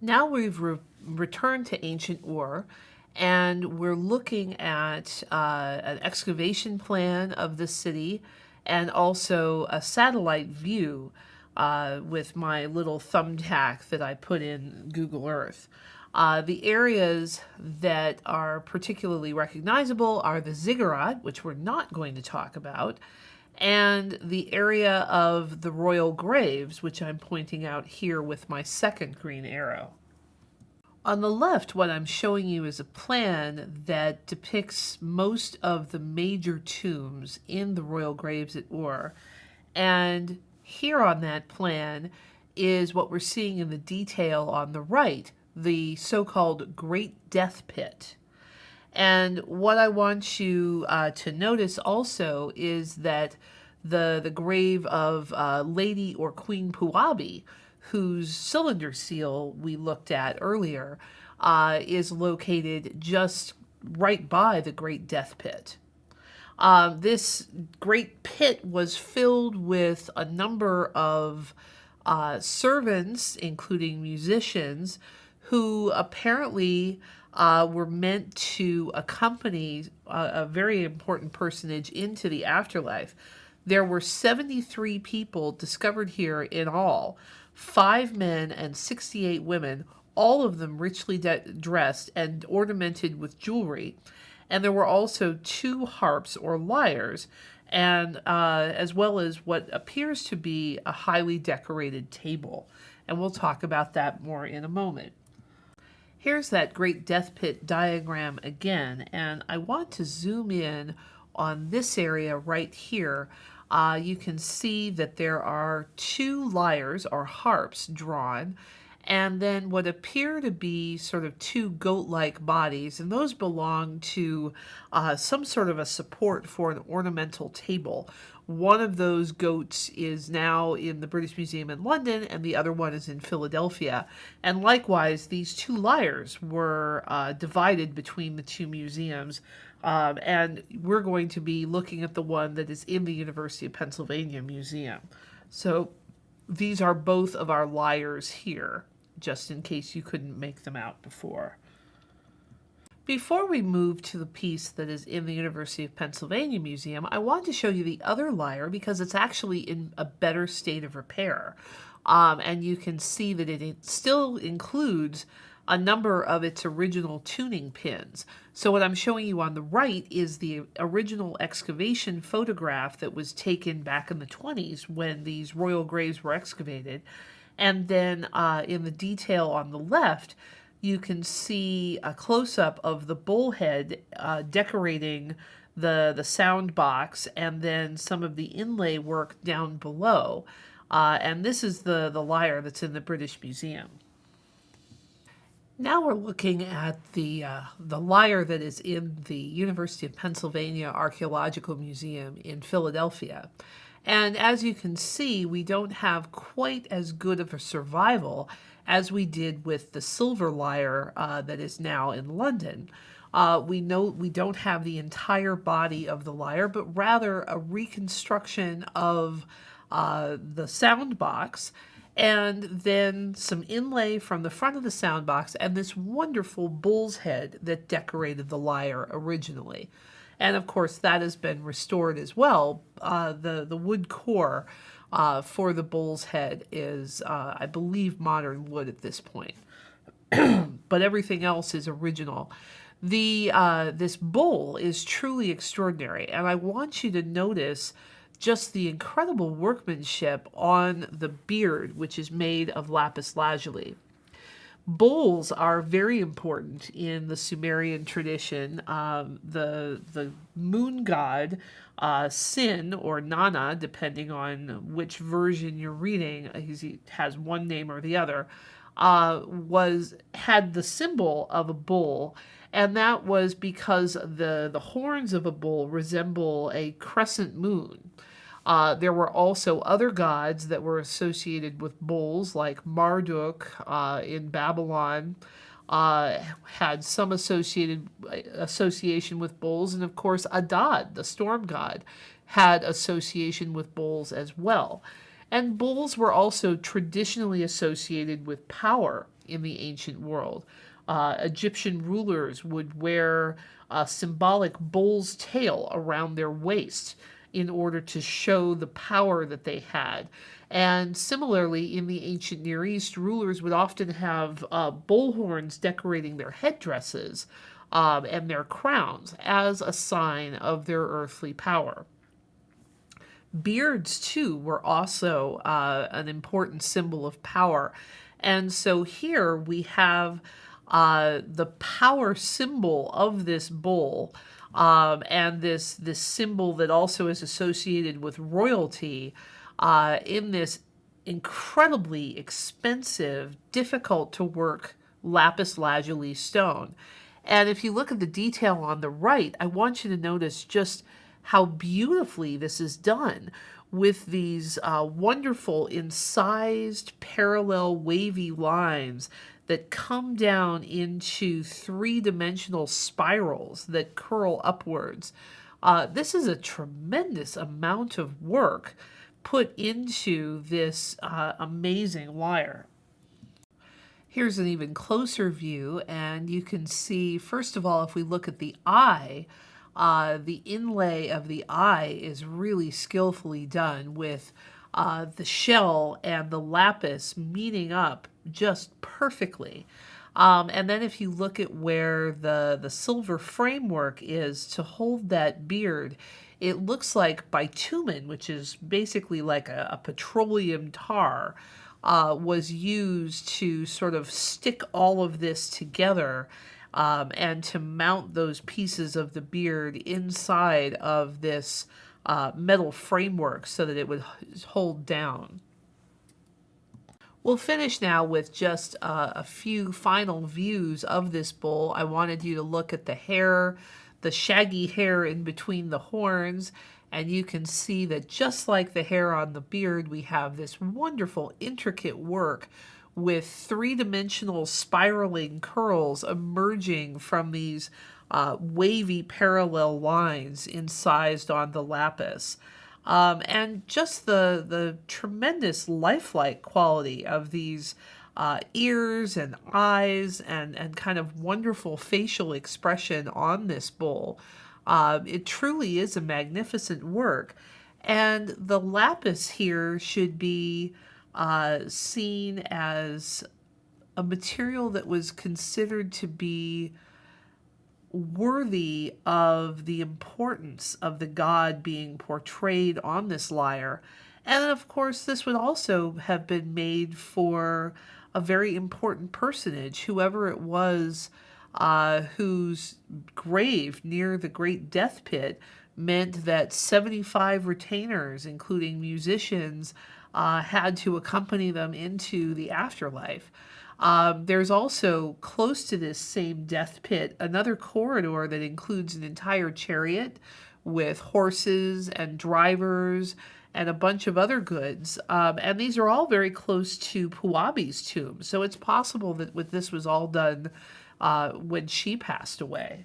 Now we've re returned to ancient Ur and we're looking at uh, an excavation plan of the city and also a satellite view uh, with my little thumbtack that I put in Google Earth. Uh, the areas that are particularly recognizable are the ziggurat, which we're not going to talk about, and the area of the royal graves, which I'm pointing out here with my second green arrow. On the left, what I'm showing you is a plan that depicts most of the major tombs in the royal graves at Ur. And here on that plan is what we're seeing in the detail on the right, the so-called Great Death Pit. And what I want you uh, to notice also is that the, the grave of uh, Lady or Queen Puabi, whose cylinder seal we looked at earlier, uh, is located just right by the Great Death Pit. Uh, this great pit was filled with a number of uh, servants, including musicians, who apparently uh, were meant to accompany a, a, very important personage into the afterlife. There were 73 people discovered here in all, five men and 68 women, all of them richly dressed and ornamented with jewelry. And there were also two harps or lyres, and uh, as well as what appears to be a highly decorated table. And we'll talk about that more in a moment. Here's that great death pit diagram again, and I want to zoom in on this area right here. Uh, you can see that there are two lyres or harps drawn, and then what appear to be sort of two goat-like bodies, and those belong to uh, some sort of a support for an ornamental table. One of those goats is now in the British Museum in London, and the other one is in Philadelphia. And likewise, these two lyres were uh, divided between the two museums. Um, and we're going to be looking at the one that is in the University of Pennsylvania Museum. So these are both of our lyres here, just in case you couldn't make them out before. Before we move to the piece that is in the University of Pennsylvania Museum, I want to show you the other lyre because it's actually in a better state of repair. Um, and you can see that it still includes a number of its original tuning pins. So what I'm showing you on the right is the original excavation photograph that was taken back in the 20s when these royal graves were excavated. And then uh, in the detail on the left, you can see a close-up of the bullhead uh, decorating the, the sound box and then some of the inlay work down below. Uh, and this is the, the lyre that's in the British Museum. Now we're looking at the, uh, the lyre that is in the University of Pennsylvania Archaeological Museum in Philadelphia. And as you can see, we don't have quite as good of a survival as we did with the silver lyre uh, that is now in London. Uh, we know we don't have the entire body of the lyre, but rather a reconstruction of uh, the sound box and then some inlay from the front of the sound box and this wonderful bull's head that decorated the lyre originally. And of course, that has been restored as well. Uh, the, the wood core uh, for the bull's head is, uh, I believe, modern wood at this point. but everything else is original. The uh, This bull is truly extraordinary, and I want you to notice just the incredible workmanship on the beard, which is made of lapis lazuli. Bulls are very important in the Sumerian tradition. Um, the the moon god uh, Sin or Nana, depending on which version you're reading, he has one name or the other, uh, was had the symbol of a bull, and that was because the the horns of a bull resemble a crescent moon. Uh, there were also other gods that were associated with bulls, like Marduk uh, in Babylon, uh, had some associated association with bulls, and of course Adad, the storm god, had association with bulls as well. And bulls were also traditionally associated with power in the ancient world. Uh, Egyptian rulers would wear a symbolic bull's tail around their waist in order to show the power that they had. And similarly, in the ancient Near East, rulers would often have uh, bull horns decorating their headdresses um, and their crowns as a sign of their earthly power. Beards, too, were also uh, an important symbol of power. And so here we have uh, the power symbol of this bull um, and this, this symbol that also is associated with royalty uh, in this incredibly expensive, difficult to work lapis lazuli stone. And if you look at the detail on the right, I want you to notice just how beautifully this is done with these uh, wonderful incised parallel wavy lines that come down into three-dimensional spirals that curl upwards. Uh, this is a tremendous amount of work put into this uh, amazing wire. Here's an even closer view, and you can see, first of all, if we look at the eye, uh, the inlay of the eye is really skillfully done with uh, the shell and the lapis meeting up just perfectly. Um, and then if you look at where the, the silver framework is to hold that beard, it looks like bitumen, which is basically like a, a petroleum tar, uh, was used to sort of stick all of this together um, and to mount those pieces of the beard inside of this uh, metal framework so that it would hold down. We'll finish now with just uh, a few final views of this bull. I wanted you to look at the hair, the shaggy hair in between the horns, and you can see that just like the hair on the beard, we have this wonderful intricate work with three-dimensional spiraling curls emerging from these uh, wavy parallel lines incised on the lapis. Um, and just the, the tremendous lifelike quality of these uh, ears and eyes and, and kind of wonderful facial expression on this bull. Uh, it truly is a magnificent work. And the lapis here should be uh, seen as a material that was considered to be worthy of the importance of the god being portrayed on this lyre. And of course, this would also have been made for a very important personage, whoever it was uh, whose grave near the great death pit meant that 75 retainers, including musicians, uh, had to accompany them into the afterlife. Um, there's also close to this same death pit another corridor that includes an entire chariot with horses and drivers and a bunch of other goods. Um, and these are all very close to Puabi's tomb. So it's possible that with this was all done uh, when she passed away.